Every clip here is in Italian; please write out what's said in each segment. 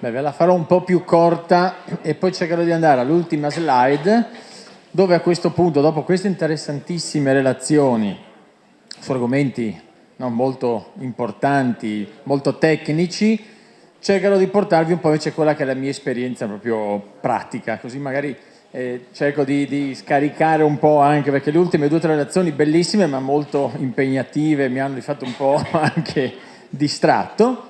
Beh, ve la farò un po' più corta e poi cercherò di andare all'ultima slide dove a questo punto, dopo queste interessantissime relazioni su argomenti no, molto importanti, molto tecnici, cercherò di portarvi un po' invece quella che è la mia esperienza proprio pratica, così magari eh, cerco di, di, scaricare un po' anche, perché le ultime due o tre relazioni bellissime ma molto impegnative, mi hanno di fatto un po' anche distratto.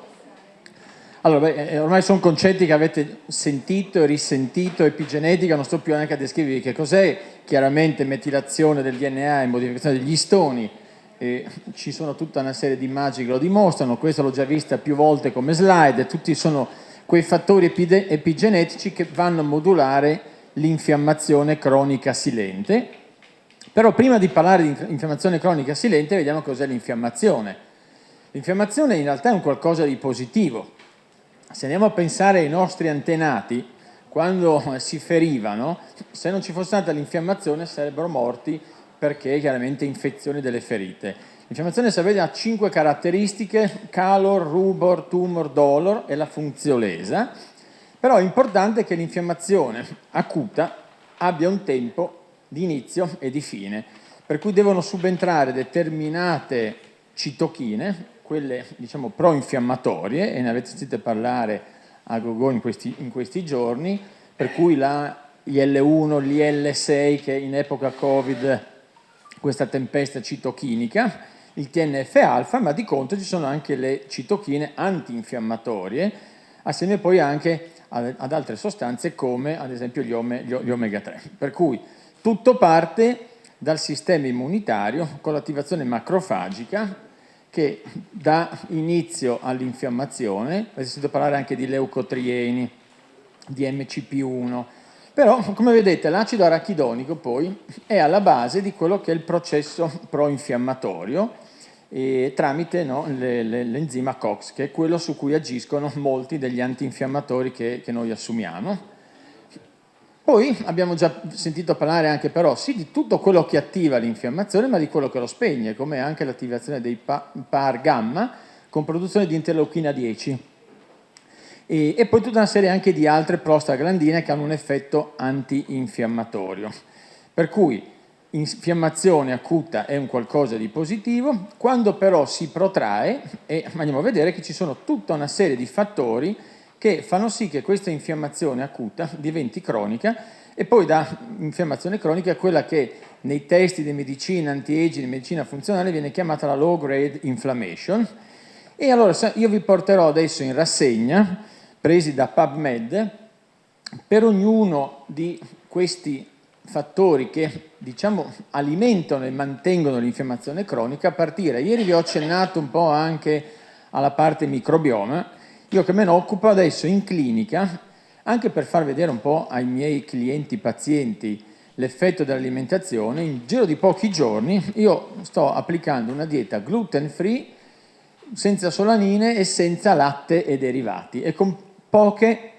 Allora, beh, eh, ormai sono concetti che avete sentito e risentito, epigenetica, non sto più neanche a descrivervi che cos'è, chiaramente metilazione del DNA e modificazione degli stoni, eh, ci sono tutta una serie di immagini che lo dimostrano, questo l'ho già vista più volte come slide, tutti sono quei fattori epigenetici che vanno a modulare l'infiammazione cronica silente. Però prima di parlare di infiammazione cronica silente vediamo cos'è l'infiammazione. L'infiammazione in realtà è un qualcosa di positivo, se andiamo a pensare ai nostri antenati, quando si ferivano, se non ci fosse stata l'infiammazione sarebbero morti perché chiaramente infezioni delle ferite. L'infiammazione sapete ha cinque caratteristiche, calor, rubor, tumor, dolor e la funziolesa, però è importante che l'infiammazione acuta abbia un tempo di inizio e di fine, per cui devono subentrare determinate citochine, quelle diciamo pro-infiammatorie, e ne avete sentito parlare a gogo in questi, in questi giorni, per cui la IL1, l'IL6 che in epoca Covid questa tempesta citochinica, il TNF-alfa, ma di contro ci sono anche le citochine antinfiammatorie, assieme poi anche ad altre sostanze come ad esempio gli, ome, gli omega 3. Per cui tutto parte dal sistema immunitario con l'attivazione macrofagica che dà inizio all'infiammazione, avete sentito parlare anche di leucotrieni, di MCP1, però come vedete l'acido arachidonico poi è alla base di quello che è il processo pro-infiammatorio tramite no, l'enzima COX, che è quello su cui agiscono molti degli antinfiammatori che, che noi assumiamo. Poi abbiamo già sentito parlare anche però sì di tutto quello che attiva l'infiammazione ma di quello che lo spegne, come anche l'attivazione dei PAR gamma con produzione di interleuchina 10 e, e, poi tutta una serie anche di altre prostaglandine che hanno un effetto antinfiammatorio. Per cui infiammazione acuta è un qualcosa di positivo, quando però si protrae, e andiamo a vedere che ci sono tutta una serie di fattori che fanno sì che questa infiammazione acuta diventi cronica e poi da infiammazione cronica quella che nei testi di medicina anti-aging, di medicina funzionale viene chiamata la low grade inflammation. E allora io vi porterò adesso in rassegna presi da PubMed per ognuno di questi fattori che diciamo alimentano e mantengono l'infiammazione cronica a partire, ieri vi ho accennato un po' anche alla parte microbioma io che me ne occupo adesso in clinica, anche per far vedere un po' ai miei clienti pazienti l'effetto dell'alimentazione, in giro di pochi giorni io sto applicando una dieta gluten free, senza solanine e senza latte e derivati e con poche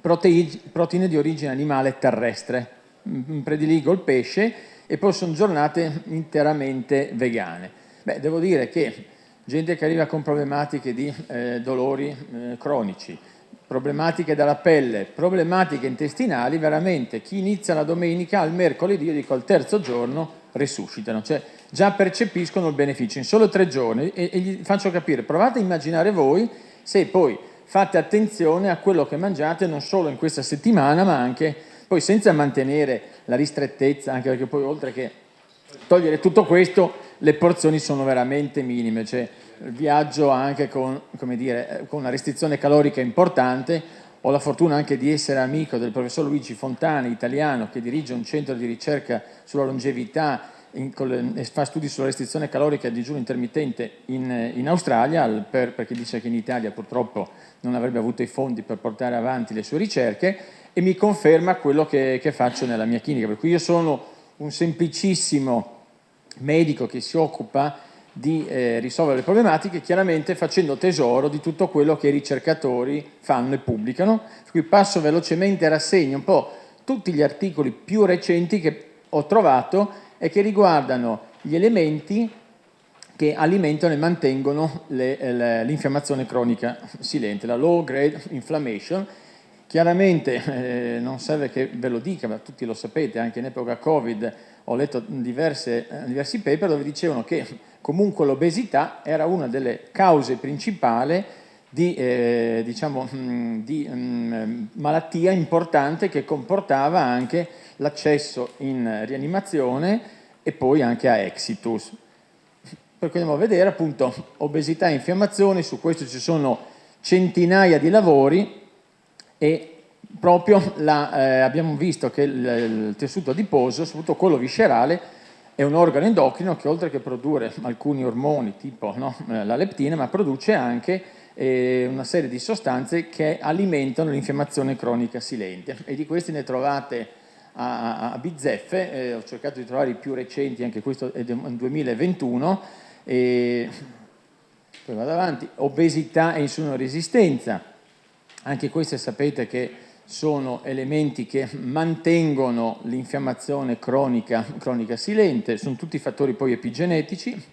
proteine di origine animale terrestre. Mm, prediligo il pesce e poi sono giornate interamente vegane. Beh, devo dire che gente che arriva con problematiche di eh, dolori eh, cronici, problematiche della pelle, problematiche intestinali, veramente chi inizia la domenica al mercoledì, io dico al terzo giorno, risuscitano, cioè già percepiscono il beneficio in solo tre giorni e, e gli faccio capire, provate a immaginare voi se poi fate attenzione a quello che mangiate non solo in questa settimana ma anche poi senza mantenere la ristrettezza, anche perché poi oltre che togliere tutto questo le porzioni sono veramente minime, cioè viaggio anche con, dire, con, una restrizione calorica importante, ho la fortuna anche di essere amico del professor Luigi Fontani, italiano, che dirige un centro di ricerca sulla longevità e fa studi sulla restrizione calorica e digiuno intermittente in, in Australia, per, perché dice che in Italia purtroppo non avrebbe avuto i fondi per portare avanti le sue ricerche, e mi conferma quello che, che faccio nella mia clinica, per cui io sono un semplicissimo medico che si occupa di eh, risolvere le problematiche, chiaramente facendo tesoro di tutto quello che i ricercatori fanno e pubblicano. Cui passo velocemente e rassegno un po' tutti gli articoli più recenti che ho trovato e che riguardano gli elementi che alimentano e mantengono l'infiammazione cronica silente, la low grade inflammation. Chiaramente eh, non serve che ve lo dica, ma tutti lo sapete, anche in epoca Covid ho letto diverse, eh, diversi paper dove dicevano che comunque l'obesità era una delle cause principali di, eh, diciamo, mm, di um, malattia importante che comportava anche l'accesso in rianimazione e poi anche a exitus. Per cui andiamo a vedere appunto obesità e infiammazione, su questo ci sono centinaia di lavori e proprio la, eh, abbiamo visto che il, il tessuto adiposo, soprattutto quello viscerale, è un organo endocrino che oltre che produrre alcuni ormoni tipo no, eh, la leptina, ma produce anche eh, una serie di sostanze che alimentano l'infiammazione cronica silente. E di questi ne trovate a, a bizzeffe, eh, ho cercato di trovare i più recenti, anche questo è del 2021, e poi vado avanti, obesità e insulinoresistenza, anche queste sapete che sono elementi che mantengono l'infiammazione cronica, cronica silente, sono tutti fattori poi epigenetici.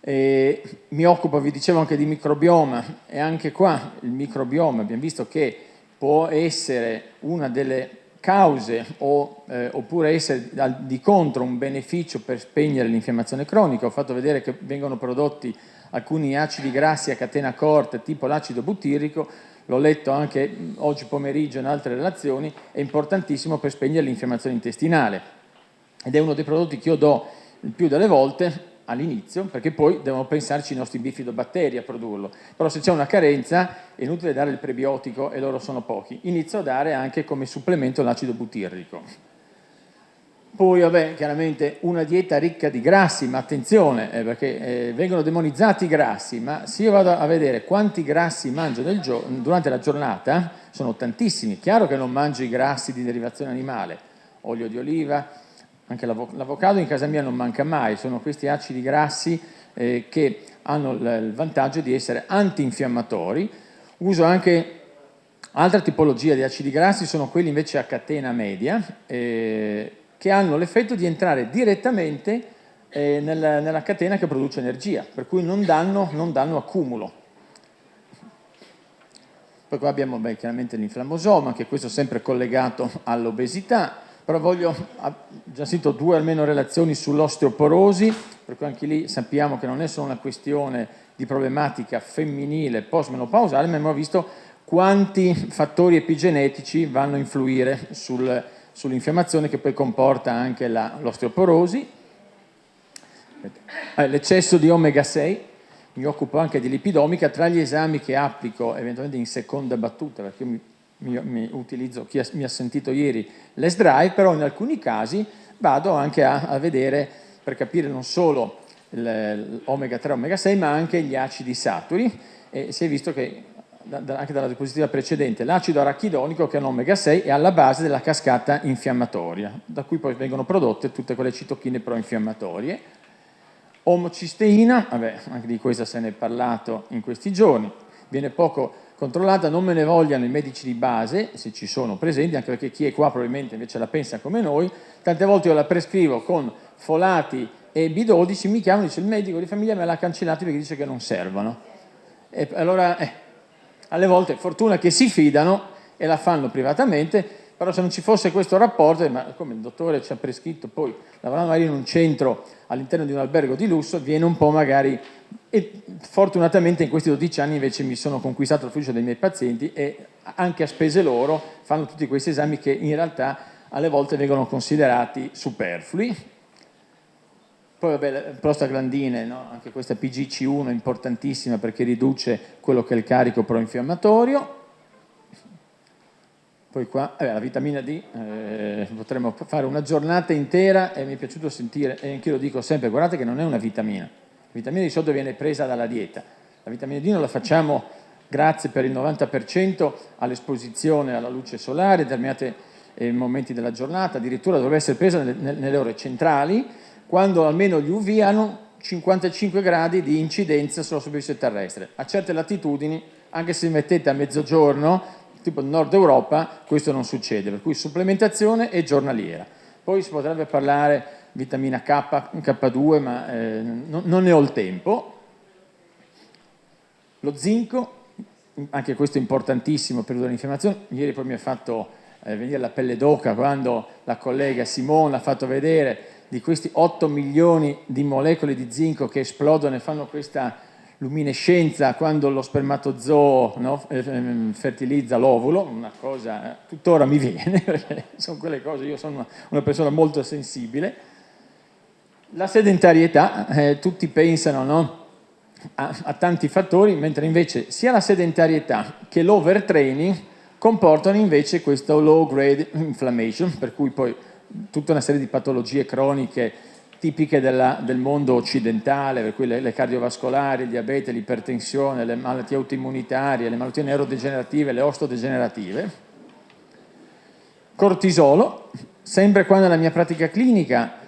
E mi occupo, vi dicevo, anche di microbioma e anche qua il microbioma abbiamo visto che può essere una delle cause o, eh, oppure essere di contro un beneficio per spegnere l'infiammazione cronica. Ho fatto vedere che vengono prodotti alcuni acidi grassi a catena corta tipo l'acido butirrico l'ho letto anche oggi pomeriggio in altre relazioni, è importantissimo per spegnere l'infiammazione intestinale ed è uno dei prodotti che io do il più delle volte all'inizio, perché poi devono pensarci i nostri bifidobatteri a produrlo. Però se c'è una carenza è inutile dare il prebiotico e loro sono pochi. Inizio a dare anche come supplemento l'acido butirrico. Poi, vabbè, chiaramente una dieta ricca di grassi, ma attenzione, eh, perché eh, vengono demonizzati i grassi, ma se io vado a vedere quanti grassi mangio durante la giornata, sono tantissimi. Chiaro che non mangio i grassi di derivazione animale, olio di oliva, anche l'avocado in casa mia non manca mai, sono questi acidi grassi eh, che hanno il vantaggio di essere antinfiammatori. Uso anche altra tipologia di acidi grassi, sono quelli invece a catena media, eh, che hanno l'effetto di entrare direttamente eh, nella, nella, catena che produce energia, per cui non danno, non danno accumulo. Poi qua abbiamo beh, chiaramente l'inflammosoma, che questo è sempre collegato all'obesità, però voglio, ho già sentito due almeno relazioni sull'osteoporosi, per cui anche lì sappiamo che non è solo una questione di problematica femminile post-menopausale, ma abbiamo visto quanti fattori epigenetici vanno a influire sul, sull'infiammazione che poi comporta anche l'osteoporosi, eh, l'eccesso di omega 6, mi occupo anche di lipidomica, tra gli esami che applico eventualmente in seconda battuta, perché mi, mi, mi utilizzo, chi ha, mi ha sentito ieri, l'S-Drive, però in alcuni casi vado anche a, a vedere, per capire non solo l'omega 3 e omega 6, ma anche gli acidi saturi, e si è visto che anche dalla diapositiva precedente, l'acido arachidonico che è un omega 6 è alla base della cascata infiammatoria, da cui poi vengono prodotte tutte quelle citochine proinfiammatorie. Omocisteina, vabbè, anche di questa se ne è parlato in questi giorni, viene poco controllata, non me ne vogliano i medici di base, se ci sono presenti, anche perché chi è qua probabilmente invece la pensa come noi, tante volte io la prescrivo con folati e B12, mi chiamano dice il medico di famiglia me l'ha cancellato perché dice che non servono. E allora, eh, alle volte fortuna che si fidano e la fanno privatamente, però se non ci fosse questo rapporto, ma come il dottore ci ha prescritto, poi lavorando magari in un centro all'interno di un albergo di lusso, viene un po' magari, e fortunatamente in questi 12 anni invece mi sono conquistato il fiducia dei miei pazienti e anche a spese loro fanno tutti questi esami che in realtà alle volte vengono considerati superflui, poi vabbè, prostaglandine, no? anche questa PGC1 è importantissima perché riduce quello che è il carico proinfiammatorio. Poi qua, eh, la vitamina D, eh, potremmo fare una giornata intera e mi è piaciuto sentire, e anche io lo dico sempre, guardate che non è una vitamina. La vitamina di solito viene presa dalla dieta. La vitamina D non la facciamo grazie per il 90% all'esposizione alla luce solare, determinati eh, momenti della giornata, addirittura dovrebbe essere presa nelle, nelle ore centrali, quando almeno gli UV hanno 55 gradi di incidenza sulla superficie terrestre. A certe latitudini, anche se mettete a mezzogiorno, tipo nord Europa, questo non succede, per cui supplementazione e giornaliera. Poi si potrebbe parlare vitamina K, K2, ma eh, non, non ne ho il tempo. Lo zinco, anche questo è importantissimo per l'infiammazione, ieri poi mi ha fatto eh, venire la pelle d'oca quando la collega Simone ha fatto vedere di questi 8 milioni di molecole di zinco che esplodono e fanno questa luminescenza quando lo spermatozoo no, eh, ehm, fertilizza l'ovulo, una cosa, eh, tuttora mi viene, perché sono quelle cose, io sono una, persona molto sensibile. La sedentarietà, eh, tutti pensano no, a, a, tanti fattori, mentre invece sia la sedentarietà che l'overtraining comportano invece questo low grade inflammation, per cui poi tutta una serie di patologie croniche tipiche della, del mondo occidentale, per cui le, le cardiovascolari, il diabete, l'ipertensione, le malattie autoimmunitarie, le malattie neurodegenerative, le osteodegenerative. Cortisolo, sempre qua nella mia pratica clinica,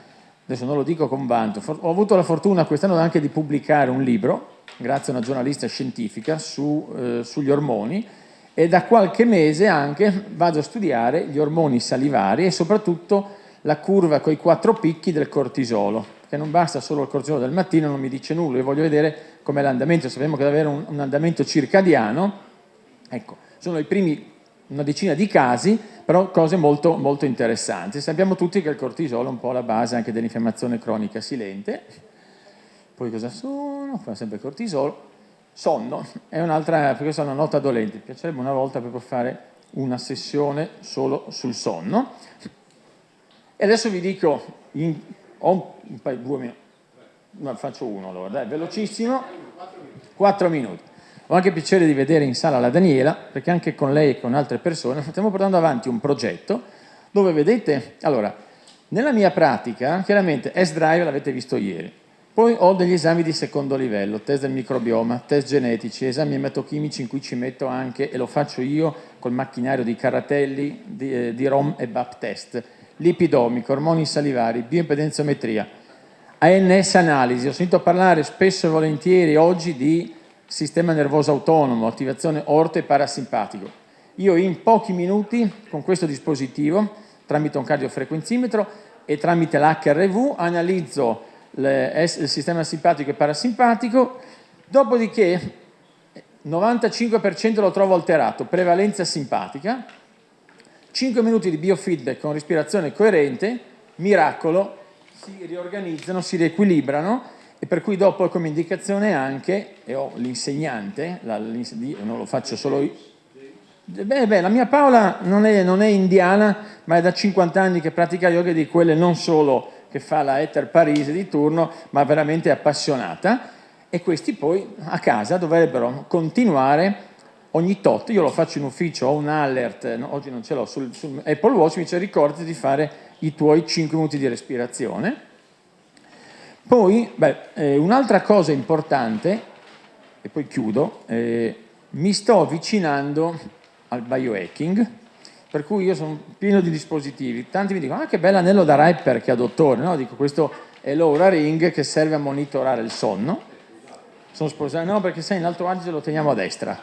adesso non lo dico con vanto, ho avuto la fortuna quest'anno anche di pubblicare un libro, grazie a una giornalista scientifica, su, eh, sugli ormoni, e da qualche mese anche vado a studiare gli ormoni salivari e soprattutto la curva con i quattro picchi del cortisolo, che non basta solo il cortisolo del mattino, non mi dice nulla, io voglio vedere com'è l'andamento, sappiamo che deve avere un, un, andamento circadiano, ecco, sono i primi una decina di casi, però cose molto, molto interessanti. Sappiamo tutti che il cortisolo è un po' la base anche dell'infiammazione cronica silente, poi cosa sono? Fa sempre cortisolo. Sonno, è un'altra, perché sono una nota dolente, mi piacerebbe una volta proprio fare una sessione solo sul sonno. E adesso vi dico, in, ho un paio, due minuti, no, faccio uno allora, dai, velocissimo, quattro minuti. Ho anche piacere di vedere in sala la Daniela, perché anche con lei e con altre persone stiamo portando avanti un progetto dove vedete, allora, nella mia pratica, chiaramente S-Drive l'avete visto ieri, poi ho degli esami di secondo livello, test del microbioma, test genetici, esami ematochimici in cui ci metto anche, e lo faccio io col macchinario di Caratelli, di, eh, di ROM e BAP test, lipidomico, ormoni salivari, bioimpedenzometria, ANS analisi. Ho sentito parlare spesso e volentieri oggi di sistema nervoso autonomo, attivazione orto e parasimpatico. Io in pochi minuti con questo dispositivo, tramite un cardiofrequenzimetro e tramite l'HRV, analizzo il sistema simpatico e parasimpatico, dopodiché 95% lo trovo alterato, prevalenza simpatica, 5 minuti di biofeedback con respirazione coerente, miracolo, si riorganizzano, si riequilibrano e per cui dopo come indicazione anche, e ho l'insegnante, non lo faccio solo io, beh, beh, la mia Paola non è, non è, indiana, ma è da 50 anni che pratica yoga di quelle non solo che fa la Ether Parise di turno, ma veramente appassionata. E questi poi a casa dovrebbero continuare ogni tot, io lo faccio in ufficio, ho un alert, no, oggi non ce l'ho, sul, sul, Apple Watch mi dice ricordati di fare i tuoi 5 minuti di respirazione. Poi, eh, un'altra cosa importante, e poi chiudo, eh, mi sto avvicinando al biohacking, per cui io sono pieno di dispositivi. Tanti mi dicono, ah che bell'anello da rapper che ha dottore, no? Dico, questo è l'Aura Ring che serve a monitorare il sonno. Sono sposato, no perché sai in Alto Adige lo teniamo a destra,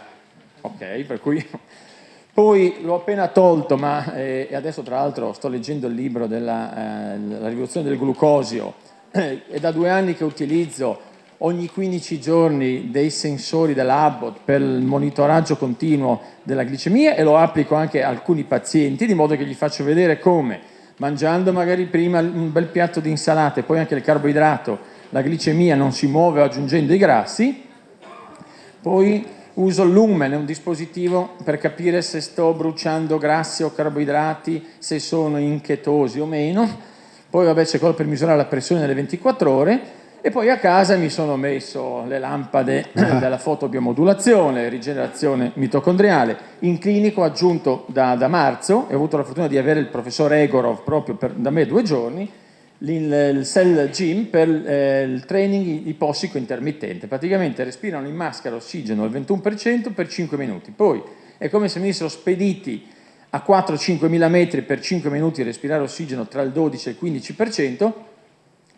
ok? Per cui poi l'ho appena tolto, ma eh, adesso tra l'altro sto leggendo il libro della eh, rivoluzione del glucosio, è da due anni che utilizzo ogni 15 giorni dei sensori della Abbott per il monitoraggio continuo della glicemia e lo applico anche a alcuni pazienti, di modo che gli faccio vedere come, mangiando magari prima un bel piatto di insalata e poi anche il carboidrato, la glicemia non si muove aggiungendo i grassi, poi uso il lumen, è un dispositivo per capire se sto bruciando grassi o carboidrati, se sono in chetosi o meno. Poi vabbè c'è quello per misurare la pressione nelle 24 ore e poi a casa mi sono messo le lampade della fotobiomodulazione, rigenerazione mitocondriale. In clinico aggiunto da, da, marzo e ho avuto la fortuna di avere il professor Egorov proprio per, da me due giorni il cell gym per eh, il training ipossico intermittente. Praticamente respirano in maschera ossigeno al 21% per 5 minuti. Poi è come se venissero spediti a 4-5 mila metri per 5 minuti respirare ossigeno tra il 12 e il 15%.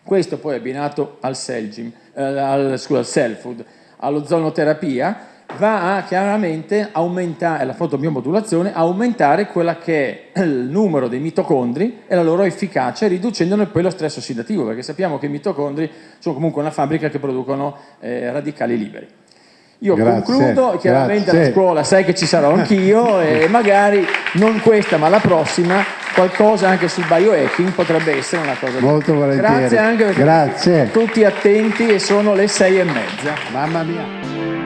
Questo poi abbinato al cell gym, eh, al, scusa, al cell food, all'ozonoterapia, va a chiaramente aumentare, la fotobiomodulazione, aumentare quella che è il numero dei mitocondri e la loro efficacia, riducendone poi lo stress ossidativo, perché sappiamo che i mitocondri sono comunque una fabbrica che producono eh, radicali liberi. Io grazie, concludo, chiaramente grazie. alla scuola sai che ci sarò anch'io e magari non questa ma la prossima qualcosa anche sul biohacking potrebbe essere una cosa molto volentieri. Grazie anche perché grazie. tutti attenti e sono le sei e mezza. Mamma mia